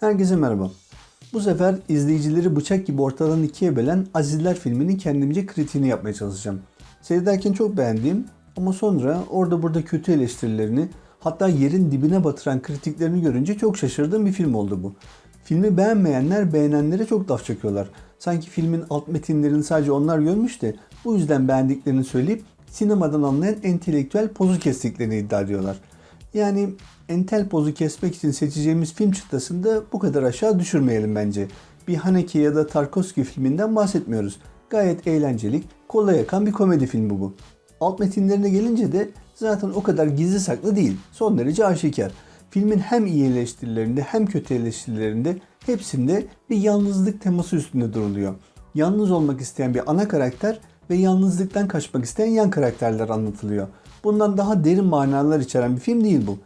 Herkese merhaba. Bu sefer izleyicileri bıçak gibi ortadan ikiye bölen Azizler filminin kendimce kritiğini yapmaya çalışacağım. Seyrederken çok beğendiğim ama sonra orada burada kötü eleştirilerini hatta yerin dibine batıran kritiklerini görünce çok şaşırdığım bir film oldu bu. Filmi beğenmeyenler beğenenlere çok laf çakıyorlar. Sanki filmin alt metinlerini sadece onlar görmüş de bu yüzden beğendiklerini söyleyip sinemadan anlayan entelektüel pozu kestiklerini iddia ediyorlar. Yani entel pozu kesmek için seçeceğimiz film çıtasını da bu kadar aşağı düşürmeyelim bence. Bir Haneke ya da Tarkovski filminden bahsetmiyoruz. Gayet eğlenceli, kolay yakan bir komedi filmi bu. Alt metinlerine gelince de zaten o kadar gizli saklı değil. Son derece aşikar. Filmin hem iyi eleştirilerinde hem kötü eleştirilerinde hepsinde bir yalnızlık teması üstünde duruluyor. Yalnız olmak isteyen bir ana karakter ve yalnızlıktan kaçmak isteyen yan karakterler anlatılıyor. Bundan daha derin manalar içeren bir film değil bu.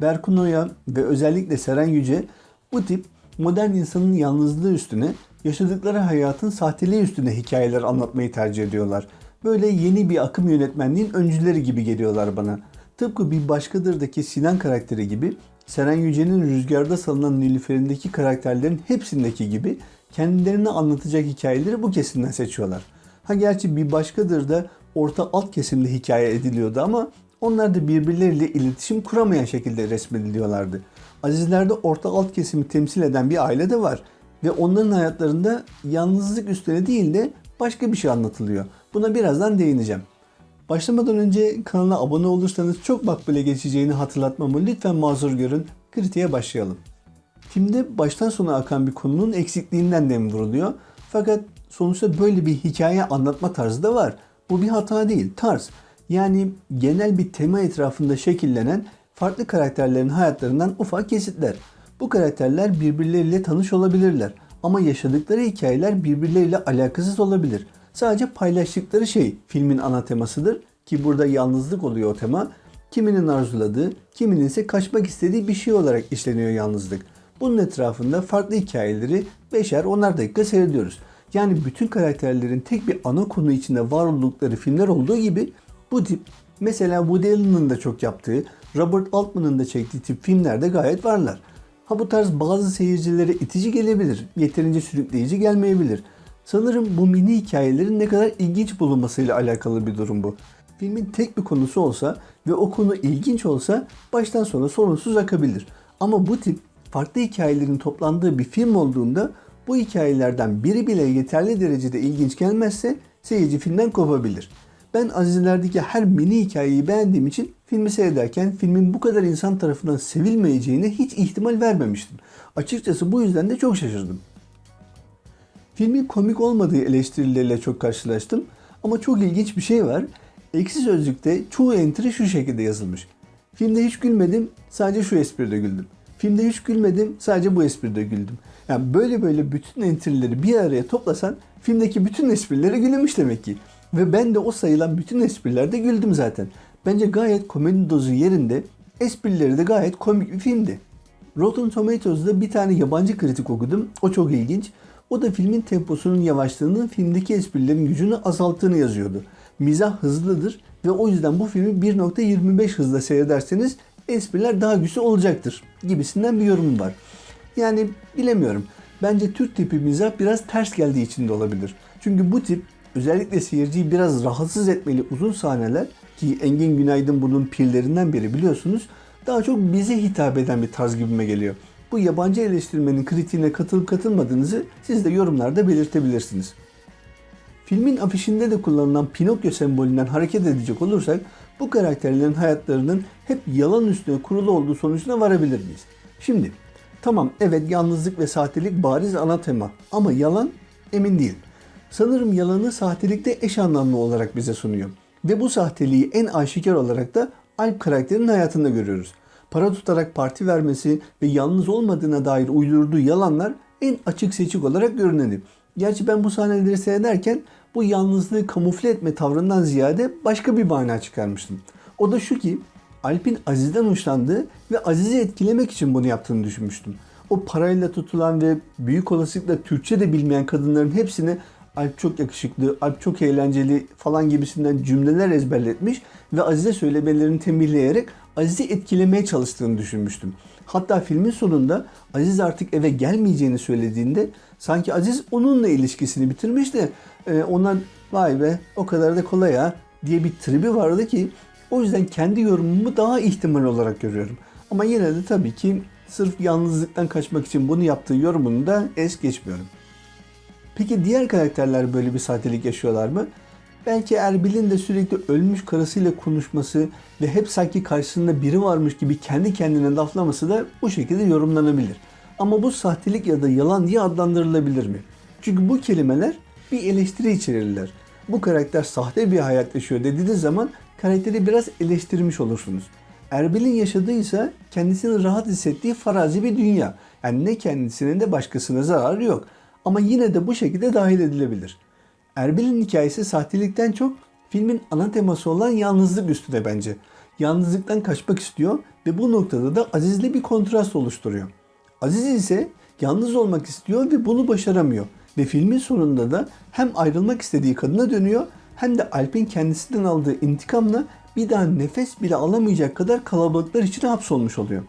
Berkun Oya ve özellikle Seren Yüce bu tip modern insanın yalnızlığı üstüne, yaşadıkları hayatın sahteliği üstüne hikayeler anlatmayı tercih ediyorlar. Böyle yeni bir akım yönetmenliğin öncüleri gibi geliyorlar bana. Tıpkı bir başkadırdaki Sinan karakteri gibi Seren Yüce'nin Rüzgarda Salınan Nilüfer'indeki karakterlerin hepsindeki gibi kendilerini anlatacak hikayeleri bu kesimden seçiyorlar. Ha gerçi bir başkadır da orta alt kesimde hikaye ediliyordu ama onlar da birbirleriyle iletişim kuramayan şekilde resmediliyorlardı. Azizler'de orta alt kesimi temsil eden bir aile de var ve onların hayatlarında yalnızlık üstüne değil de başka bir şey anlatılıyor. Buna birazdan değineceğim. Başlamadan önce kanala abone olursanız çok makbule geçeceğini hatırlatmamı lütfen mazur görün. Kritiğe başlayalım. Filmde baştan sona akan bir konunun eksikliğinden dem vuruluyor. Fakat sonuçta böyle bir hikaye anlatma tarzı da var. Bu bir hata değil, tarz. Yani genel bir tema etrafında şekillenen farklı karakterlerin hayatlarından ufak kesitler. Bu karakterler birbirleriyle tanış olabilirler ama yaşadıkları hikayeler birbirleriyle alakasız olabilir. Sadece paylaştıkları şey filmin ana temasıdır ki burada yalnızlık oluyor o tema. Kiminin arzuladığı, kiminin ise kaçmak istediği bir şey olarak işleniyor yalnızlık. Bunun etrafında farklı hikayeleri beşer onar dakika seyrediyoruz. Yani bütün karakterlerin tek bir ana konu içinde var oldukları filmler olduğu gibi bu tip mesela Woody Allen'ın da çok yaptığı, Robert Altman'ın da çektiği tip filmlerde gayet varlar. Ha bu tarz bazı seyircilere itici gelebilir, yeterince sürükleyici gelmeyebilir. Sanırım bu mini hikayelerin ne kadar ilginç bulunmasıyla alakalı bir durum bu. Filmin tek bir konusu olsa ve o konu ilginç olsa baştan sona sorunsuz akabilir. Ama bu tip farklı hikayelerin toplandığı bir film olduğunda bu hikayelerden biri bile yeterli derecede ilginç gelmezse seyirci filmden kopabilir. Ben Azizler'deki her mini hikayeyi beğendiğim için filmi seyrederken filmin bu kadar insan tarafından sevilmeyeceğine hiç ihtimal vermemiştim. Açıkçası bu yüzden de çok şaşırdım. Filmin komik olmadığı eleştirileriyle çok karşılaştım ama çok ilginç bir şey var. Eksi Sözlük'te çoğu entry şu şekilde yazılmış. Filmde hiç gülmedim, sadece şu espride güldüm. Filmde hiç gülmedim, sadece bu espride güldüm. Yani böyle böyle bütün entry'leri bir araya toplasan filmdeki bütün esprilere gülünmüş demek ki. Ve ben de o sayılan bütün esprilerde güldüm zaten. Bence gayet komedi dozu yerinde, esprileri de gayet komik bir filmdi. Rotten Tomatoes'da bir tane yabancı kritik okudum. O çok ilginç. O da filmin temposunun yavaşlığını, filmdeki esprilerin gücünü azalttığını yazıyordu. Mizah hızlıdır ve o yüzden bu filmi 1.25 hızla seyrederseniz espriler daha güçlü olacaktır gibisinden bir yorum var. Yani bilemiyorum. Bence Türk tipi mizah biraz ters geldiği için de olabilir. Çünkü bu tip özellikle seyirciyi biraz rahatsız etmeli uzun sahneler ki Engin Günaydın bunun pirlerinden biri biliyorsunuz daha çok bize hitap eden bir tarz gibime geliyor. Bu yabancı eleştirmenin kritiğine katılıp katılmadığınızı siz de yorumlarda belirtebilirsiniz. Filmin afişinde de kullanılan Pinokyo sembolünden hareket edecek olursak bu karakterlerin hayatlarının hep yalan üstüne kurulu olduğu sonucuna varabilir miyiz? Şimdi tamam evet yalnızlık ve sahtelik bariz ana tema ama yalan emin değil. Sanırım yalanı sahtelikte eş anlamlı olarak bize sunuyor. Ve bu sahteliği en aşikar olarak da Alp karakterinin hayatında görüyoruz. Para tutarak parti vermesi ve yalnız olmadığına dair uydurduğu yalanlar en açık seçik olarak görüneni. Gerçi ben bu sahneleri seyrederken bu yalnızlığı kamufle etme tavrından ziyade başka bir mana çıkarmıştım. O da şu ki Alp'in Aziz'den hoşlandığı ve Aziz'i etkilemek için bunu yaptığını düşünmüştüm. O parayla tutulan ve büyük olasılıkla Türkçe de bilmeyen kadınların hepsini Alp çok yakışıklı, Alp çok eğlenceli falan gibisinden cümleler ezberletmiş ve Aziz'e söylemelerini tembihleyerek Aziz'i etkilemeye çalıştığını düşünmüştüm. Hatta filmin sonunda Aziz artık eve gelmeyeceğini söylediğinde sanki Aziz onunla ilişkisini bitirmiş de e, ona vay be o kadar da kolay ha diye bir tribi vardı ki o yüzden kendi yorumumu daha ihtimal olarak görüyorum. Ama yine de tabii ki sırf yalnızlıktan kaçmak için bunu yaptığı yorumunu da es geçmiyorum. Peki diğer karakterler böyle bir sahtelik yaşıyorlar mı? Belki Erbil'in de sürekli ölmüş karısıyla konuşması ve hep sanki karşısında biri varmış gibi kendi kendine laflaması da bu şekilde yorumlanabilir. Ama bu sahtelik ya da yalan diye adlandırılabilir mi? Çünkü bu kelimeler bir eleştiri içerirler. Bu karakter sahte bir hayat yaşıyor dediğiniz zaman karakteri biraz eleştirmiş olursunuz. Erbil'in yaşadığı ise kendisini rahat hissettiği farazi bir dünya. Yani ne kendisine de başkasına zararı yok. Ama yine de bu şekilde dahil edilebilir. Erbil'in hikayesi sahtelikten çok filmin ana teması olan yalnızlık üstüne bence. Yalnızlıktan kaçmak istiyor ve bu noktada da Aziz'le bir kontrast oluşturuyor. Aziz ise yalnız olmak istiyor ve bunu başaramıyor. Ve filmin sonunda da hem ayrılmak istediği kadına dönüyor hem de Alp'in kendisinden aldığı intikamla bir daha nefes bile alamayacak kadar kalabalıklar içine hapsolmuş oluyor.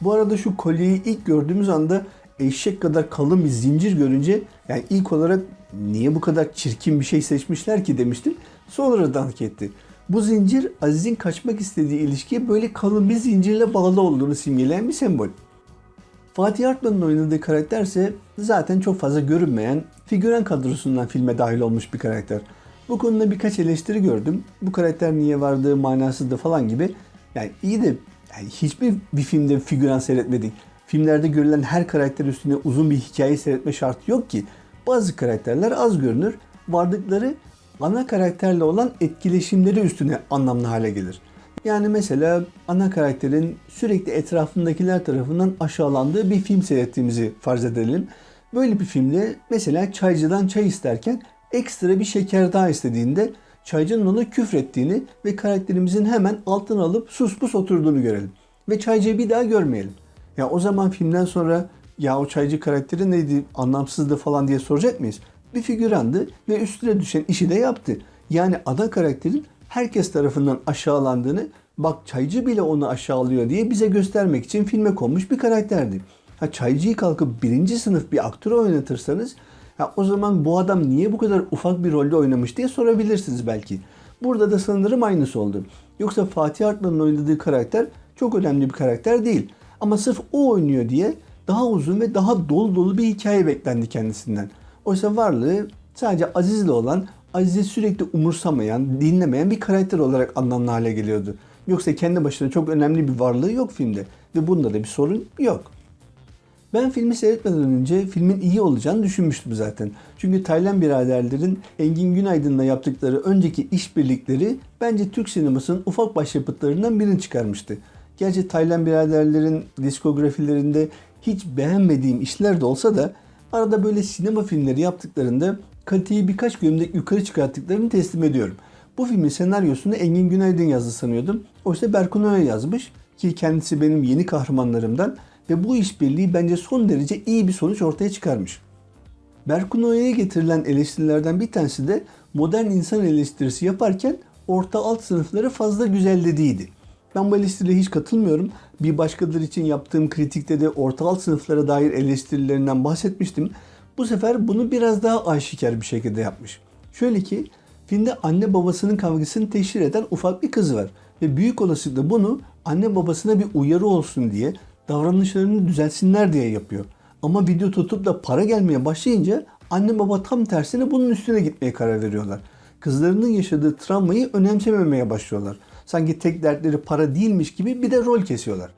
Bu arada şu kolyeyi ilk gördüğümüz anda eşek kadar kalın bir zincir görünce yani ilk olarak niye bu kadar çirkin bir şey seçmişler ki demiştim. Sonra dank etti. Bu zincir Aziz'in kaçmak istediği ilişkiye böyle kalın bir zincirle bağlı olduğunu simgeleyen bir sembol. Fatih Artman'ın oynadığı karakter ise zaten çok fazla görünmeyen figüren kadrosundan filme dahil olmuş bir karakter. Bu konuda birkaç eleştiri gördüm. Bu karakter niye vardı, manasızdı falan gibi. Yani iyi de yani hiçbir bir filmde figüran seyretmedik. Filmlerde görülen her karakter üstüne uzun bir hikaye seyretme şartı yok ki. Bazı karakterler az görünür. Vardıkları ana karakterle olan etkileşimleri üstüne anlamlı hale gelir. Yani mesela ana karakterin sürekli etrafındakiler tarafından aşağılandığı bir film seyrettiğimizi farz edelim. Böyle bir filmde mesela çaycıdan çay isterken ekstra bir şeker daha istediğinde çaycının ona küfrettiğini ve karakterimizin hemen altına alıp sus pus oturduğunu görelim. Ve çaycıyı bir daha görmeyelim. Ya o zaman filmden sonra ya o çaycı karakteri neydi anlamsızdı falan diye soracak mıyız? Bir figürandı ve üstüne düşen işi de yaptı. Yani ada karakterin herkes tarafından aşağılandığını bak çaycı bile onu aşağılıyor diye bize göstermek için filme konmuş bir karakterdi. Ha çaycıyı kalkıp birinci sınıf bir aktör oynatırsanız ha, o zaman bu adam niye bu kadar ufak bir rolde oynamış diye sorabilirsiniz belki. Burada da sanırım aynısı oldu. Yoksa Fatih Artman'ın oynadığı karakter çok önemli bir karakter değil. Ama sırf o oynuyor diye daha uzun ve daha dolu dolu bir hikaye beklendi kendisinden. Oysa varlığı sadece Aziz'le olan, Aziz'i sürekli umursamayan, dinlemeyen bir karakter olarak anlamlı hale geliyordu. Yoksa kendi başına çok önemli bir varlığı yok filmde. Ve bunda da bir sorun yok. Ben filmi seyretmeden önce filmin iyi olacağını düşünmüştüm zaten. Çünkü Taylan biraderlerin Engin Günaydın'la yaptıkları önceki işbirlikleri bence Türk sinemasının ufak başyapıtlarından birini çıkarmıştı. Gerçi Taylan biraderlerin diskografilerinde hiç beğenmediğim işler de olsa da arada böyle sinema filmleri yaptıklarında kaliteyi birkaç gömlek yukarı çıkarttıklarını teslim ediyorum. Bu filmin senaryosunu Engin Günaydın yazdı sanıyordum. Oysa Berkun Oya yazmış ki kendisi benim yeni kahramanlarımdan ve bu işbirliği bence son derece iyi bir sonuç ortaya çıkarmış. Berkun Oya'ya getirilen eleştirilerden bir tanesi de modern insan eleştirisi yaparken orta alt sınıfları fazla güzel dediğiydi. Ben bu eleştiriye hiç katılmıyorum. Bir başkaları için yaptığım kritikte de orta alt sınıflara dair eleştirilerinden bahsetmiştim. Bu sefer bunu biraz daha aşikar bir şekilde yapmış. Şöyle ki filmde anne babasının kavgasını teşhir eden ufak bir kız var. Ve büyük olasılıkla bunu anne babasına bir uyarı olsun diye davranışlarını düzelsinler diye yapıyor. Ama video tutup da para gelmeye başlayınca anne baba tam tersine bunun üstüne gitmeye karar veriyorlar. Kızlarının yaşadığı travmayı önemsememeye başlıyorlar. Sanki tek dertleri para değilmiş gibi bir de rol kesiyorlar.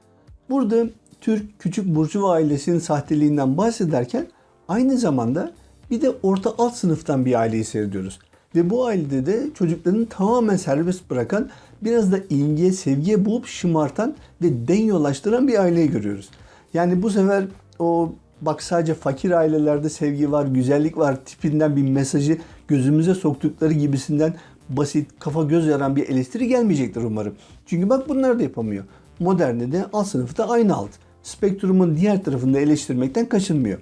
Burada Türk küçük burjuva ailesinin sahteliğinden bahsederken aynı zamanda bir de orta alt sınıftan bir aileyi seyrediyoruz. Ve bu ailede de çocuklarını tamamen serbest bırakan, biraz da ilgiye, sevgiye bulup şımartan ve den yolaştıran bir aileyi görüyoruz. Yani bu sefer o bak sadece fakir ailelerde sevgi var, güzellik var tipinden bir mesajı gözümüze soktukları gibisinden basit, kafa göz yaran bir eleştiri gelmeyecektir umarım. Çünkü bak bunlar da yapamıyor. Modernde de alt sınıfta aynı alt. Spektrumun diğer tarafında eleştirmekten kaçınmıyor.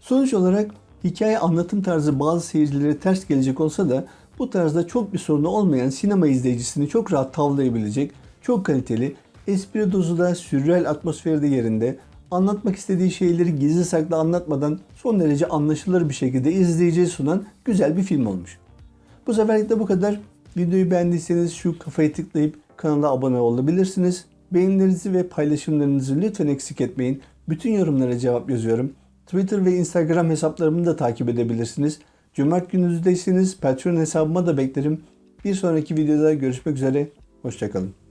Sonuç olarak hikaye anlatım tarzı bazı seyircilere ters gelecek olsa da bu tarzda çok bir sorunu olmayan sinema izleyicisini çok rahat tavlayabilecek, çok kaliteli, Espri dozu da sürreal atmosferi de yerinde. Anlatmak istediği şeyleri gizli saklı anlatmadan son derece anlaşılır bir şekilde izleyiciye sunan güzel bir film olmuş. Bu seferlik de bu kadar. Videoyu beğendiyseniz şu kafayı tıklayıp kanala abone olabilirsiniz. Beğenilerinizi ve paylaşımlarınızı lütfen eksik etmeyin. Bütün yorumlara cevap yazıyorum. Twitter ve Instagram hesaplarımı da takip edebilirsiniz. Cömert gününüzdeyseniz Patreon hesabıma da beklerim. Bir sonraki videoda görüşmek üzere. Hoşçakalın.